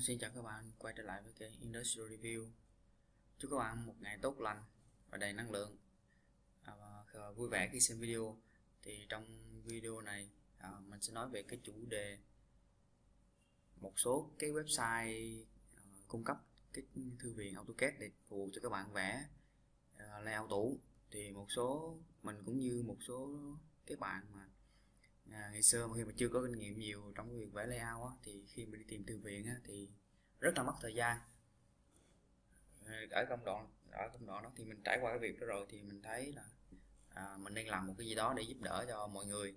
À, xin chào các bạn. Quay trở lại với kênh Industrial Review. Chúc các bạn một ngày tốt lành và đầy năng lượng. À, và vui vẻ khi xem video. Thì trong video này à, mình sẽ nói về cái chủ đề một số cái website à, cung cấp cái thư viện AutoCAD để phục vụ cho các bạn vẽ à, layout tủ. Thì một số mình cũng như một số các bạn mà à, ngày xưa mà khi mà chưa có kinh nghiệm nhiều trong việc vẽ layout á, thì khi mình đi tìm thư viện á, thì rất là mất thời gian. Ờ, ở công đoạn ở công đoạn đó thì mình trải qua cái việc đó rồi thì mình thấy là à, mình nên làm một cái gì đó để giúp đỡ cho mọi người.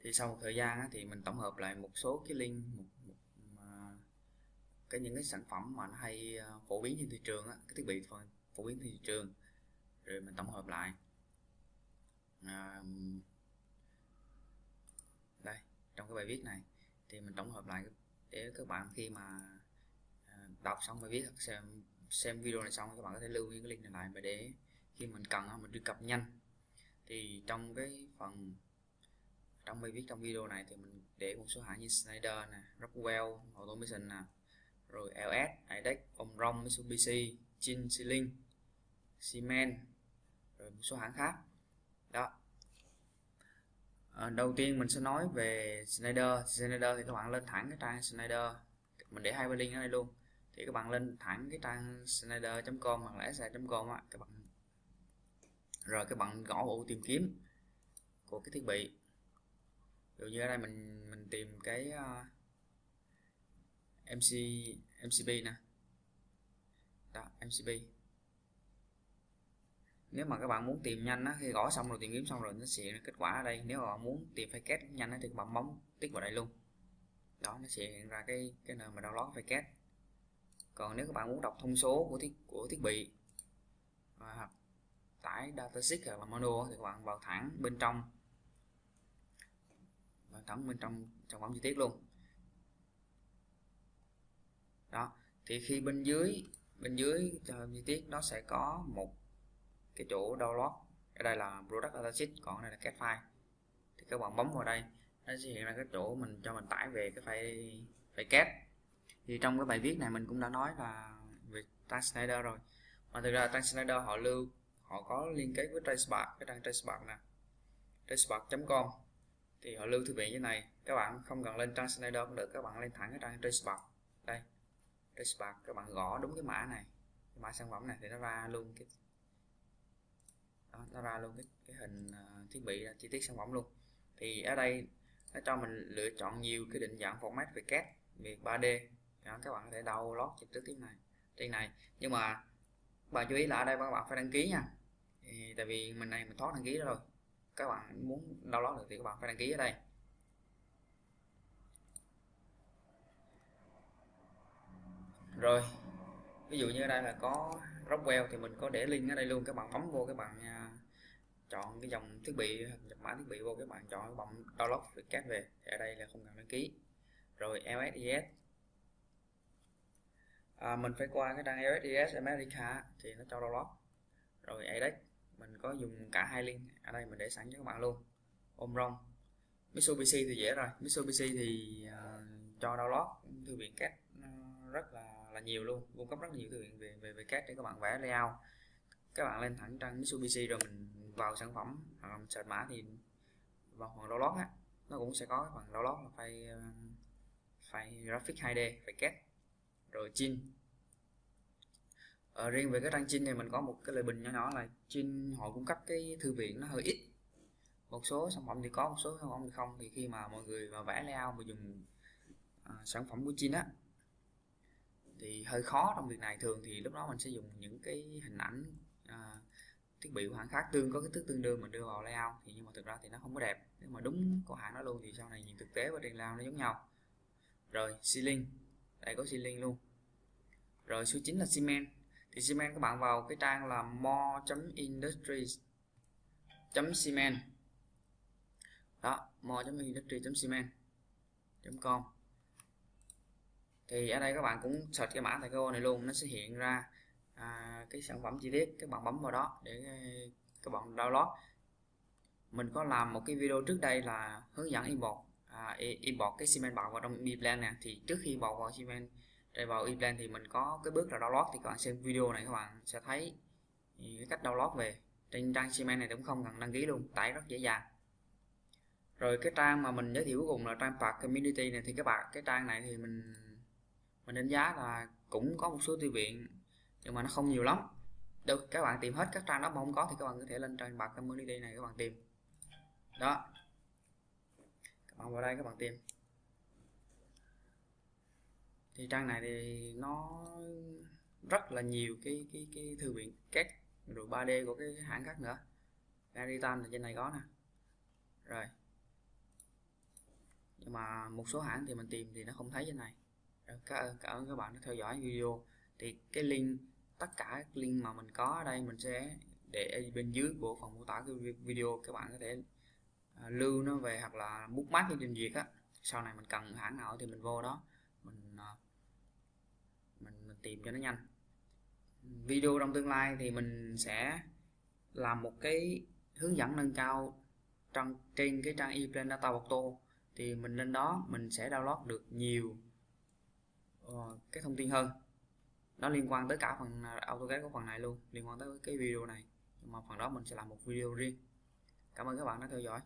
Thì sau một thời gian á, thì mình tổng hợp lại một số cái link một, một mà cái những cái sản phẩm mà nó hay à, phổ biến trên thị trường á, cái thiết bị phổ biến trên thị trường. Rồi mình tổng hợp lại. À, cái bài viết này thì mình tổng hợp lại để các bạn khi mà à, đọc xong bài viết xem xem video này xong các bạn có thể lưu những cái link này lại và để khi mình cần mình truy cập nhanh thì trong cái phần trong bài viết trong video này thì mình để một số hãng như Schneider nè, Rockwell, Automation nè, rồi LS, IDEX, Omron, Mitsubishi, Chin, Ceiling, Siemens, rồi một số hãng khác. Đó, à, đầu tiên mình sẽ nói về Snyder Snyder thì các bạn lên thẳng cái trang Snyder mình để hai link ở đây luôn. Thì các bạn lên thẳng cái trang snyder.com hoặc là sa.com á các bạn rồi các bạn gõ ổ tìm kiếm của cái thiết bị. Dụ như ở đây mình mình tìm cái ờ, uh, MC MCB nè. Đó MCB nếu mà các bạn muốn tìm nhanh á, khi gõ xong rồi tìm kiếm xong rồi nó sẽ kết quả ở đây. Nếu mà bạn muốn tìm file kết nhanh thì các bạn bấm tích vào đây luôn. Đó nó sẽ hiện ra cái cái nơi mà download file kết còn nếu các bạn muốn đọc thông số của thiết của thiết bị và tải datasheet hoặc là manual thì các bạn vào thẳng bên trong vào thẳng bên trong trong phẩm chi tiết luôn. Đó thì khi bên dưới bên dưới ờ, chi tiết nó sẽ có một cái chỗ download. Ở đây là product datasheet còn ở đây là cat file. Thì các bạn bấm vào đây, nó sẽ hiện ra cái chỗ mình cho mình tải về cái file file cat. Thì trong cái bài viết này mình cũng đã nói là về Tan rồi. Mà thực ra Tan họ lưu, họ có liên kết với Tracebar cái trang Tracebar nè tracebar.com thì họ lưu thư viện như này, các bạn không cần lên trang cũng được, các bạn lên thẳng cái trang Tracebar đây Tracebar các bạn gõ đúng cái mã này, cái mã sản phẩm này thì nó ra luôn cái đó, nó ra luôn cái, cái hình à, thiết bị à, chi tiết sản phẩm luôn. Thì ở đây nó cho mình lựa chọn nhiều cái định dạng format về CAD về 3D đó, các bạn có thể download trực tiếp trên này trên này. Nhưng mà bạn chú ý là ở đây các bạn phải đăng ký nha. Thì, tại vì mình này mình thoát đăng ký rồi. Các bạn muốn download được thì các bạn phải đăng ký ở đây. Rồi ví dụ như ở đây là có Rockwell thì mình có để link ở đây luôn các bạn bấm vô các bạn à, chọn cái dòng thiết bị nhập mã thiết bị vô các bạn chọn cái bạn download rồi cát về. Thì ở đây là không cần đăng ký. Rồi LSIS à, mình phải qua cái trang LSIS America thì nó cho download. Rồi ADEX mình có dùng cả hai link. Ở đây mình để sẵn cho các bạn luôn. Omron Mitsubishi thì dễ rồi. Mitsubishi thì uh, cho download. Thư viện cát rất là là nhiều luôn cung cấp rất nhiều thư viện về về về cát để các bạn vẽ layout. Các bạn lên thẳng trang Mitsubishi rồi mình vào sản phẩm hoặc là mình search mã thì vào phần download á nó cũng sẽ có phần download là file ờ, file graphic 2D phải cát rồi chin. Ở riêng về cái trang chin này mình có một cái lời bình nhỏ nhỏ là chin họ cung cấp cái thư viện nó hơi ít. Một số sản phẩm thì có một số sản phẩm thì không. Thì khi mà mọi người mà vẽ layout mà dùng à, sản phẩm của chin á thì hơi khó trong việc này. Thường thì lúc đó mình sẽ dùng những cái hình ảnh à, thiết bị của hãng khác tương có cái thước tương đương mình đưa vào layout. Thì nhưng mà thực ra thì nó không có đẹp. Nếu mà đúng của hãng nó luôn thì sau này nhìn thực tế và trên layout nó giống nhau. Rồi ceiling. Đây có ceiling luôn. Rồi số 9 là cement. Thì cement các bạn vào cái trang là more.industries cement. Đó more.industry.cement.com thì ở đây các bạn cũng search cái mã tại cái này luôn nó sẽ hiện ra à, cái sản phẩm chi tiết các bạn bấm vào đó để ờ, các bạn download. Mình có làm một cái video trước đây là hướng dẫn import à, import cái cement bạc vào trong mi nè. Thì trước khi import vào cement để vào ePlan thì mình có cái bước là download. Thì các bạn xem video này các bạn sẽ thấy ừ, cái cách download về. Trên trang Cement này cũng không cần đăng ký luôn tải rất dễ dàng. Rồi cái trang mà mình giới thiệu cuối cùng là trang Park Community này. Thì các bạn cái trang này thì mình mình đánh giá là cũng có một số thư viện, nhưng mà nó không nhiều lắm. Được các bạn tìm hết các trang đó mà không có thì các bạn có thể lên trang bạc Community này các bạn tìm. Đó. Các bạn vào đây các bạn tìm. Thì trang này thì nó rất là nhiều cái cái cái thư viện các rồi 3D của cái hãng khác nữa. Garitan thì trên này có nè. Rồi. Nhưng mà một số hãng thì mình tìm thì nó không thấy trên này cảm ơn các bạn đã theo dõi video. Thì cái link tất cả các link mà mình có ở đây mình sẽ để bên dưới của phần mô tả cái video. Các bạn có thể à, lưu nó về hoặc là bookmark trên trình việc á. Sau này mình cần hãng nào thì mình vô đó mình à, mình, mình tìm cho nó nhanh. Video trong tương lai thì mình sẽ làm một cái hướng dẫn nâng cao trong trên cái trang ePlan Data Auto. Thì mình lên đó mình sẽ download được nhiều Ờ, cái thông tin hơn. Nó liên quan tới cả phần à, AutoCAD của phần này luôn, liên quan tới cái video này. Nhưng mà phần đó mình sẽ làm một video riêng. Cảm ơn các bạn đã theo dõi.